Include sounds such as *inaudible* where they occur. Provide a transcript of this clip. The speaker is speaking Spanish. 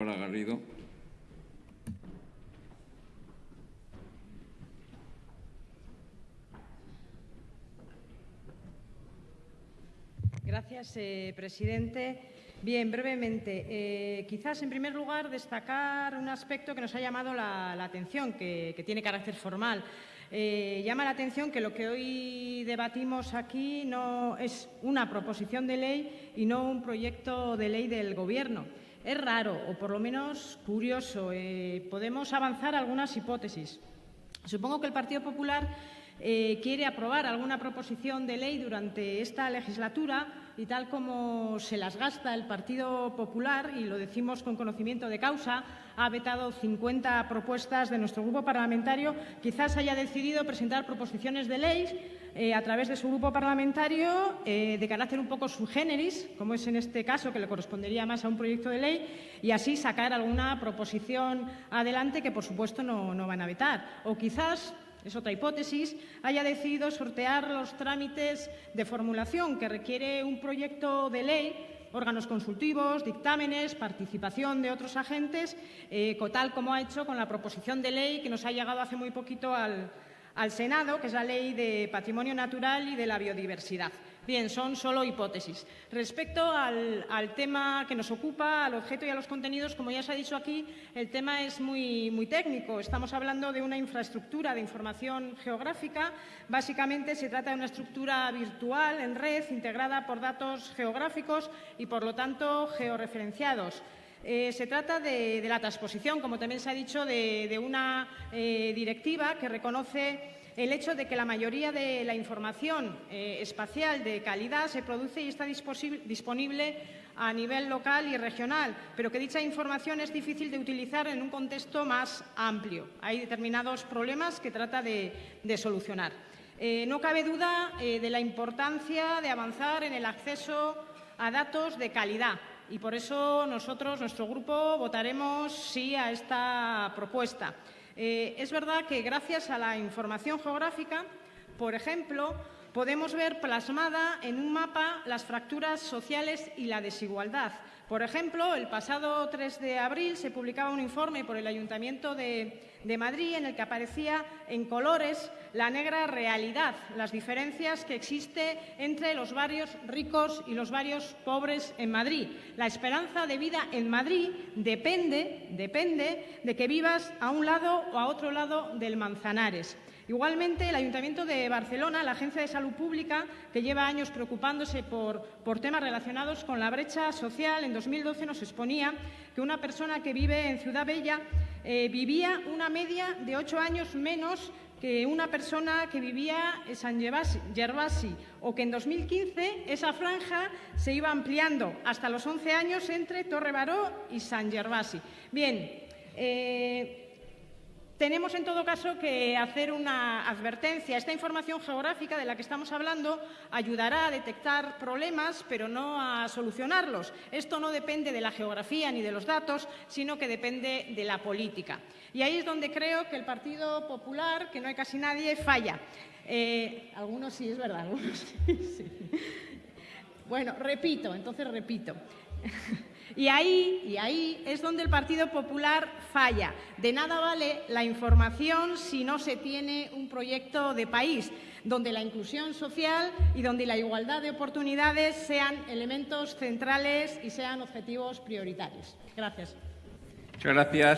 Garrido. Gracias, eh, presidente. Bien, brevemente. Eh, quizás, en primer lugar, destacar un aspecto que nos ha llamado la, atención, que, que, tiene carácter formal. Eh, llama la atención que lo que hoy debatimos aquí no es una proposición de ley y no un proyecto de ley del Gobierno. Es raro, o por lo menos curioso. Eh, podemos avanzar algunas hipótesis. Supongo que el Partido Popular eh, quiere aprobar alguna proposición de ley durante esta legislatura y tal como se las gasta el Partido Popular, y lo decimos con conocimiento de causa, ha vetado 50 propuestas de nuestro grupo parlamentario, quizás haya decidido presentar proposiciones de ley eh, a través de su grupo parlamentario eh, de carácter un poco subgéneris, como es en este caso, que le correspondería más a un proyecto de ley, y así sacar alguna proposición adelante que, por supuesto, no, no van a vetar. O quizás es otra hipótesis, haya decidido sortear los trámites de formulación que requiere un proyecto de ley órganos consultivos, dictámenes, participación de otros agentes, eh, tal como ha hecho con la proposición de ley que nos ha llegado hace muy poquito al, al Senado, que es la Ley de Patrimonio Natural y de la Biodiversidad. Bien, son solo hipótesis. Respecto al, tema que nos ocupa, al objeto y a los contenidos, como ya se ha dicho aquí, el tema es muy, muy técnico. Estamos hablando de una infraestructura de información geográfica. Básicamente se trata de una estructura virtual en red integrada por datos geográficos y, por lo tanto, georreferenciados. Eh, se trata de, la transposición, como también se ha dicho, de, una eh, directiva que reconoce el hecho de que la mayoría de la información eh, espacial de calidad se produce y está disponible a nivel local y regional, pero que dicha información es difícil de utilizar en un contexto más amplio. Hay determinados problemas que trata de, solucionar. No cabe duda de la importancia de avanzar en el acceso a datos de calidad y por eso nosotros, nuestro grupo, votaremos sí a esta propuesta. Eh, es verdad que gracias a la información geográfica, por ejemplo, podemos ver plasmada en un mapa las fracturas sociales y la desigualdad. Por ejemplo, el pasado 3 de abril se publicaba un informe por el Ayuntamiento de, Madrid en el que aparecía en colores la negra realidad, las diferencias que existe entre los barrios ricos y los barrios pobres en Madrid. La esperanza de vida en Madrid depende, depende de que vivas a un lado o a otro lado del Manzanares. Igualmente, el Ayuntamiento de Barcelona, la Agencia de Salud Pública, que lleva años preocupándose por, temas relacionados con la brecha social, en 2012 nos exponía que una persona que vive en Ciudad Bella eh, vivía una media de ocho años menos que una persona que vivía en San Gervasi o que en 2015 esa franja se iba ampliando hasta los 11 años entre Torre Baró y San Gervasi. Bien, eh, tenemos, en todo caso, que hacer una advertencia. Esta información geográfica de la que estamos hablando ayudará a detectar problemas, pero no a solucionarlos. Esto no depende de la geografía ni de los datos, sino que depende de la política. Y ahí es donde creo que el Partido Popular, que no hay casi nadie, falla. Eh, algunos sí, es verdad, algunos sí, *laughs* sí. Bueno, repito, entonces repito. Y ahí, y ahí es donde el Partido Popular falla. De nada vale la información si no se tiene un proyecto de país donde la inclusión social y donde la igualdad de oportunidades sean elementos centrales y sean objetivos prioritarios. Gracias. Muchas gracias.